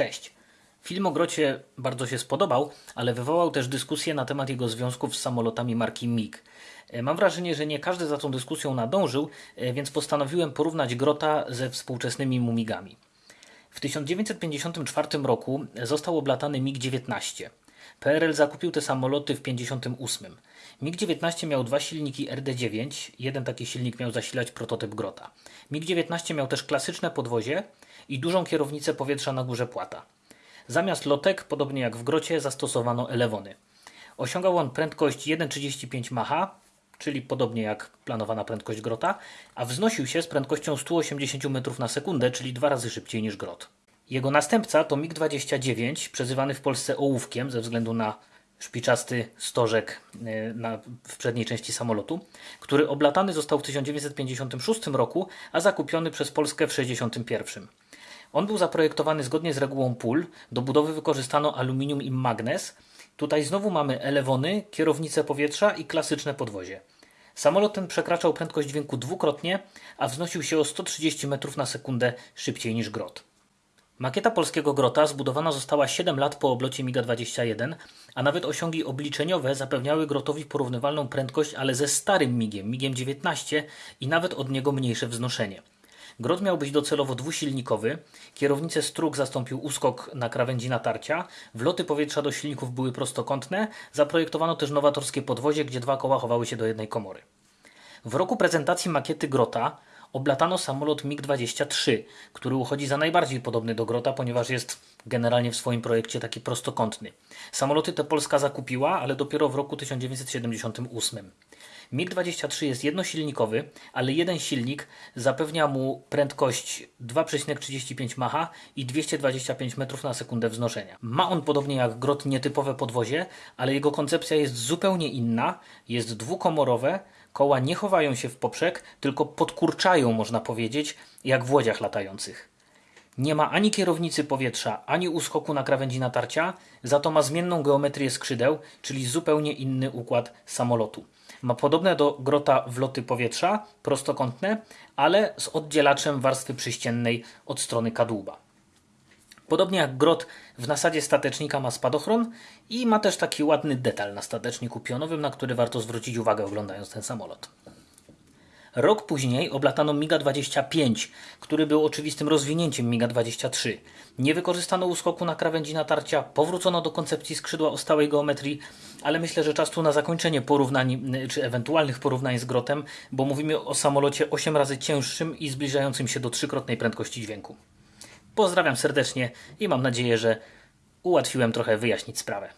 Cześć. Film o Grocie bardzo się spodobał, ale wywołał też dyskusję na temat jego związków z samolotami marki MiG. E, Mam wrażenie, że nie każdy za tą dyskusją nadążył, e, więc postanowiłem porównać Grota ze współczesnymi Mumigami. W 1954 roku został oblatany MiG-19. PRL zakupił te samoloty w 1958. MiG-19 miał dwa silniki RD-9, jeden taki silnik miał zasilać prototyp Grota. MiG-19 miał też klasyczne podwozie i dużą kierownicę powietrza na górze płata. Zamiast lotek, podobnie jak w Grocie, zastosowano elewony. Osiągał on prędkość 1,35 Macha, czyli podobnie jak planowana prędkość Grota, a wznosił się z prędkością 180 metrów na sekundę, czyli dwa razy szybciej niż Grot. Jego następca to MiG-29, przezywany w Polsce ołówkiem ze względu na szpiczasty stożek e, na, w przedniej części samolotu, który oblatany został w 1956 roku, a zakupiony przez Polskę w 1961. On był zaprojektowany zgodnie z regułą pól. Do budowy wykorzystano aluminium i magnes. Tutaj znowu mamy elewony, kierownicę powietrza i klasyczne podwozie. Samolot ten przekraczał prędkość dźwięku dwukrotnie, a wznosił się o 130 metrów na sekundę szybciej niż Grot. Makieta polskiego Grota zbudowana została 7 lat po oblocie MiGa-21, a nawet osiągi obliczeniowe zapewniały Grotowi porównywalną prędkość, ale ze starym MiGiem, MiGiem-19 i nawet od niego mniejsze wznoszenie. Grot miał być docelowo dwusilnikowy, kierownicę strug zastąpił uskok na krawędzi natarcia, wloty powietrza do silników były prostokątne, zaprojektowano też nowatorskie podwozie, gdzie dwa koła chowały się do jednej komory. W roku prezentacji makiety Grota oblatano samolot MiG-23, który uchodzi za najbardziej podobny do Grota, ponieważ jest generalnie w swoim projekcie taki prostokątny. Samoloty te Polska zakupiła, ale dopiero w roku 1978. MiG-23 jest jednosilnikowy, ale jeden silnik zapewnia mu prędkość 2,35 Macha i 225 metrów na sekundę wznoszenia. Ma on podobnie jak Grot nietypowe podwozie, ale jego koncepcja jest zupełnie inna, jest dwukomorowe, koła nie chowają się w poprzek, tylko podkurczają, można powiedzieć, jak w łodziach latających. Nie ma ani kierownicy powietrza, ani uskoku na krawędzi natarcia, za to ma zmienną geometrię skrzydeł, czyli zupełnie inny układ samolotu. Ma podobne do grota wloty powietrza, prostokątne, ale z oddzielaczem warstwy przyściennej od strony kadłuba. Podobnie jak grot w nasadzie statecznika ma spadochron i ma też taki ładny detal na stateczniku pionowym, na który warto zwrócić uwagę oglądając ten samolot. Rok później oblatano MiGa-25, który był oczywistym rozwinięciem MiGa-23. Nie wykorzystano uskoku na krawędzi natarcia, powrócono do koncepcji skrzydła o stałej geometrii, ale myślę, że czas tu na zakończenie porównań, czy ewentualnych porównań z Grotem, bo mówimy o samolocie 8 razy cięższym i zbliżającym się do trzykrotnej prędkości dźwięku. Pozdrawiam serdecznie i mam nadzieję, że ułatwiłem trochę wyjaśnić sprawę.